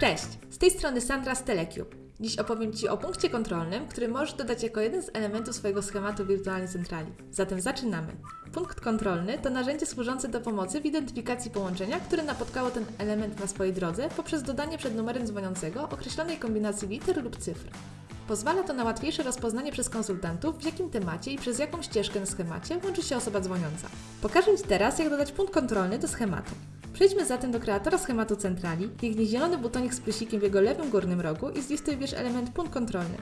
Cześć, z tej strony Sandra z Telecube. Dziś opowiem Ci o punkcie kontrolnym, który możesz dodać jako jeden z elementów swojego schematu wirtualnej centrali. Zatem zaczynamy. Punkt kontrolny to narzędzie służące do pomocy w identyfikacji połączenia, które napotkało ten element na swojej drodze poprzez dodanie przed numerem dzwoniącego określonej kombinacji liter lub cyfr. Pozwala to na łatwiejsze rozpoznanie przez konsultantów, w jakim temacie i przez jaką ścieżkę na schemacie łączy się osoba dzwoniąca. Pokażę Ci teraz, jak dodać punkt kontrolny do schematu. Przejdźmy zatem do kreatora schematu centrali, kliknij zielony butonik z plusikiem w jego lewym górnym rogu i z listy wybierz element punkt kontrolny.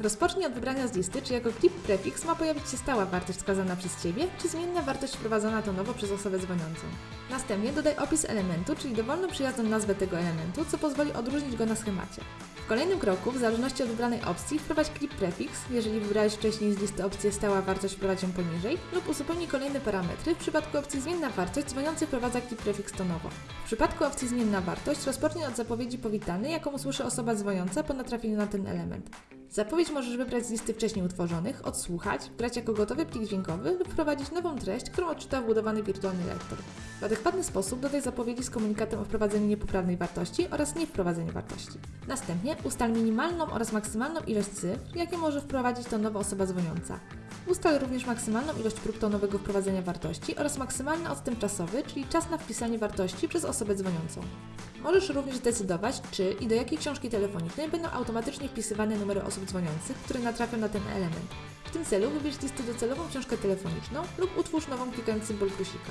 Rozpocznij od wybrania z listy, czy jako clip prefix ma pojawić się stała wartość wskazana przez Ciebie, czy zmienna wartość wprowadzona tonowo przez osobę dzwoniącą. Następnie dodaj opis elementu, czyli dowolną przyjazną nazwę tego elementu, co pozwoli odróżnić go na schemacie. W kolejnym kroku, w zależności od wybranej opcji, wprowadź clip prefix, jeżeli wybrałeś wcześniej z listy opcję stała wartość wprowadź ją poniżej, lub uzupełnij kolejne parametry. W przypadku opcji zmienna wartość dzwoniący wprowadza clip prefix tonowo. W przypadku opcji zmienna wartość rozpocznij od zapowiedzi powitany, jaką usłyszy osoba dzwoniąca po natrafieniu na ten element. Zapowiedź możesz wybrać z listy wcześniej utworzonych, odsłuchać, wgrać jako gotowy plik dźwiękowy lub wprowadzić nową treść, którą odczyta wbudowany wirtualny lektor. W adekwatny sposób dodaj zapowiedzi z komunikatem o wprowadzeniu niepoprawnej wartości oraz niewprowadzeniu wartości. Następnie ustal minimalną oraz maksymalną ilość cyfr, jakie może wprowadzić to nowa osoba dzwoniąca. Ustal również maksymalną ilość prób tonowego wprowadzenia wartości oraz maksymalny odstęp czasowy, czyli czas na wpisanie wartości przez osobę dzwoniącą. Możesz również zdecydować, czy i do jakiej książki telefonicznej będą automatycznie wpisywane numery osób dzwoniących, które natrafią na ten element. W tym celu wybierz z listy docelową książkę telefoniczną lub utwórz nową klikając symbol plusika.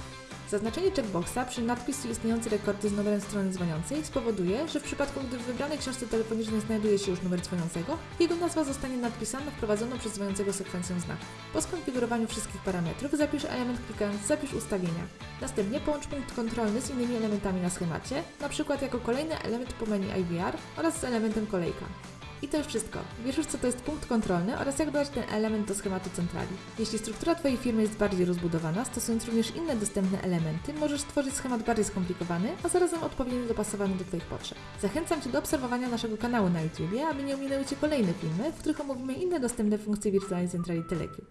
Zaznaczenie checkboxa przy nadpisu istniejący rekordy z numerem strony dzwoniącej spowoduje, że w przypadku, gdy w wybranej książce telefonicznej znajduje się już numer dzwoniącego, jego nazwa zostanie nadpisana wprowadzoną przez dzwoniącego sekwencją znaków. Po skonfigurowaniu wszystkich parametrów zapisz element klikając Zapisz ustawienia. Następnie połącz punkt kontrolny z innymi elementami na schemacie, np. jako kolejny element po menu IVR oraz z elementem kolejka. I to już wszystko. Wiesz co to jest punkt kontrolny oraz jak dodać ten element do schematu centrali. Jeśli struktura Twojej firmy jest bardziej rozbudowana, stosując również inne dostępne elementy, możesz stworzyć schemat bardziej skomplikowany, a zarazem odpowiednio dopasowany do Twoich potrzeb. Zachęcam Cię do obserwowania naszego kanału na YouTube, aby nie ominęły Cię kolejne filmy, w których omówimy inne dostępne funkcje wirtualnej centrali Telecube.